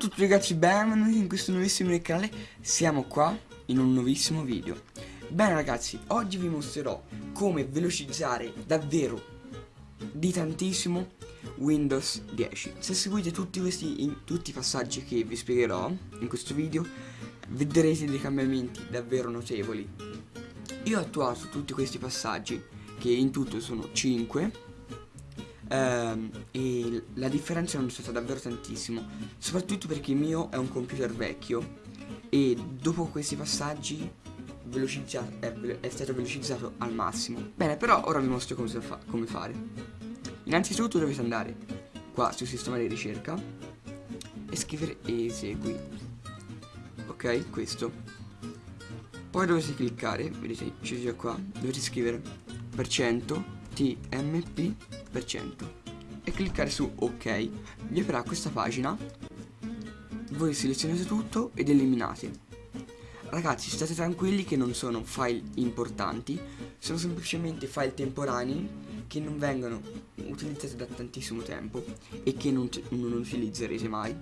tutti ragazzi, benvenuti in questo nuovissimo canale, siamo qua in un nuovissimo video. Bene ragazzi, oggi vi mostrerò come velocizzare davvero di tantissimo Windows 10 Se seguite tutti questi in, tutti i passaggi che vi spiegherò in questo video Vedrete dei cambiamenti davvero notevoli. Io ho attuato tutti questi passaggi, che in tutto sono 5 ehm, e la differenza è stata davvero tantissimo. Soprattutto perché il mio è un computer vecchio e dopo questi passaggi è, è, stato velocizzato al massimo. Bene però ora vi mostro come, fa come fare. Innanzitutto dovete andare qua sul sistema di ricerca e scrivere esegui. Ok questo. Poi dovete cliccare vedete c'è già qua dovete scrivere per cento tmp e cliccare su ok. Vi aprirà questa pagina. Voi selezionate tutto ed eliminate. Ragazzi state tranquilli che non sono file importanti. Sono semplicemente file temporanei che non vengono utilizzati da tantissimo tempo e che non, non utilizzerete mai.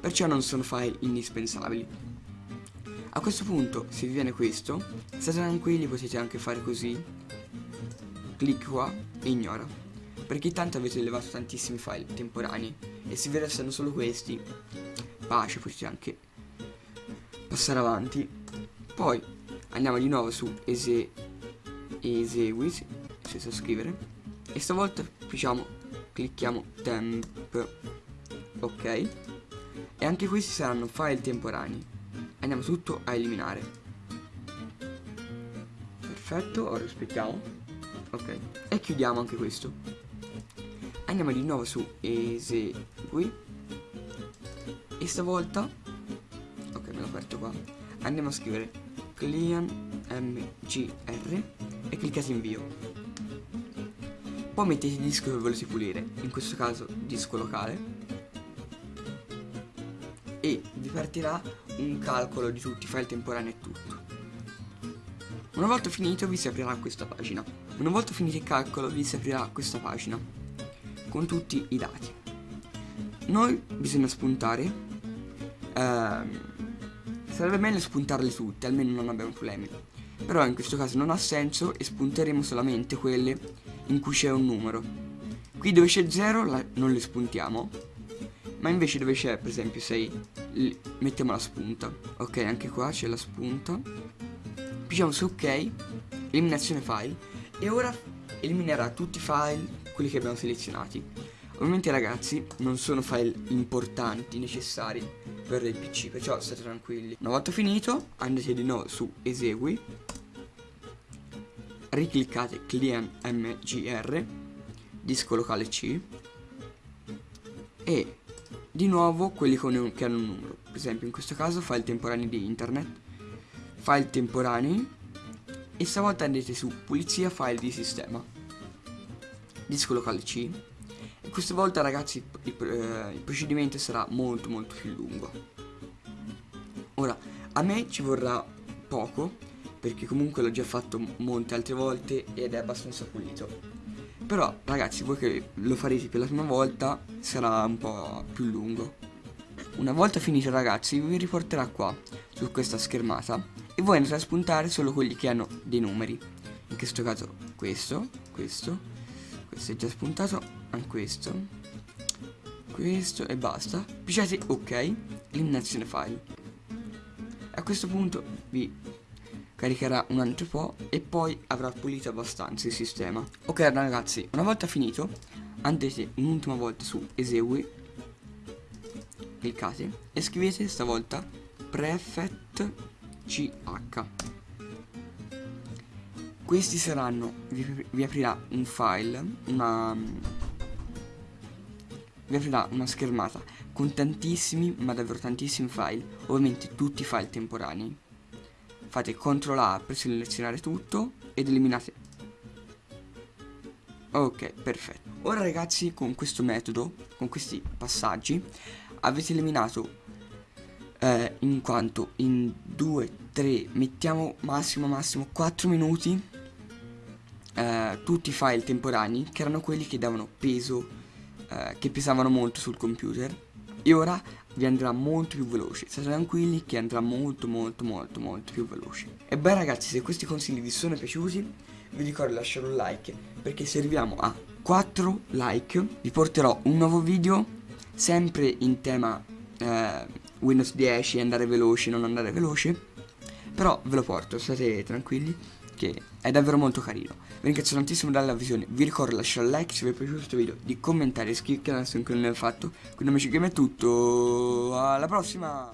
Perciò non sono file indispensabili. A questo punto se vi viene questo state tranquilli potete anche fare così clic qua e ignora. Perché tanto avete levato tantissimi file temporanei. E se vi restano solo questi pace potete anche passare avanti. Poi andiamo di nuovo su ese, esegui senza scrivere. E stavolta diciamo clicchiamo temp. Ok. E anche questi saranno file temporanei. Andiamo tutto a eliminare. Perfetto ora aspettiamo chiudiamo anche questo. Andiamo di nuovo su esegui e stavolta ok me l'ho aperto qua. Andiamo a scrivere clean mgr e cliccate invio. Poi mettete il disco che volete pulire in questo caso disco locale. E vi partirà un calcolo di tutti i file temporanei e tutto. Una volta finito vi si aprirà questa pagina una volta finito il calcolo vi si aprirà questa pagina con tutti i dati. Noi bisogna spuntare ehm, sarebbe meglio spuntarle tutte almeno non abbiamo problemi. Però in questo caso non ha senso e spunteremo solamente quelle in cui c'è un numero. Qui dove c'è 0 non le spuntiamo. Ma invece dove c'è per esempio 6 mettiamo la spunta. Ok anche qua c'è la spunta. Diciamo su ok eliminazione file e ora eliminerà tutti i file quelli che abbiamo selezionati. Ovviamente ragazzi non sono file importanti, necessari per il PC, perciò state tranquilli. Una volta finito andate di nuovo su esegui, ricliccate clean mgr, disco locale C e di nuovo quelli con, che hanno un numero. Per esempio in questo caso file temporanei di internet, file temporanei e stavolta andate su pulizia file di sistema. Disco locale C. E questa volta ragazzi il, eh, il procedimento sarà molto molto più lungo. Ora a me ci vorrà poco perché comunque l'ho già fatto molte altre volte ed è abbastanza pulito. Però ragazzi voi che lo farete per la prima volta sarà un po' più lungo una volta finito ragazzi vi riporterà qua su questa schermata e voi andrete a spuntare solo quelli che hanno dei numeri. In questo caso questo, questo questo è già spuntato anche questo questo e basta. Pigiate ok eliminazione file. A questo punto vi caricherà un altro po' e poi avrà pulito abbastanza il sistema. Ok ragazzi una volta finito andate un'ultima volta su esegui cliccate e scrivete stavolta prefect ch questi saranno vi, vi aprirà un file una vi aprirà una schermata con tantissimi ma davvero tantissimi file ovviamente tutti i file temporanei. Fate CTRL A per selezionare tutto ed eliminate. Ok perfetto. Ora ragazzi con questo metodo con questi passaggi avete eliminato eh, in quanto in 2 3 mettiamo massimo massimo 4 minuti eh, tutti i file temporanei che erano quelli che davano peso, eh, che pesavano molto sul computer. E ora vi andrà molto più veloce. State tranquilli che andrà molto molto molto molto più veloce. E beh ragazzi se questi consigli vi sono piaciuti vi ricordo di lasciare un like perché se arriviamo a 4 like. Vi porterò un nuovo video sempre in tema eh, Windows 10 andare veloce non andare veloce però ve lo porto state tranquilli che è davvero molto carino. Vi ringrazio tantissimo dalla visione, vi ricordo di lasciare un like se vi è piaciuto questo video, di commentare iscrivervi se ancora non l'avete fatto. Quindi amici game è tutto, alla prossima!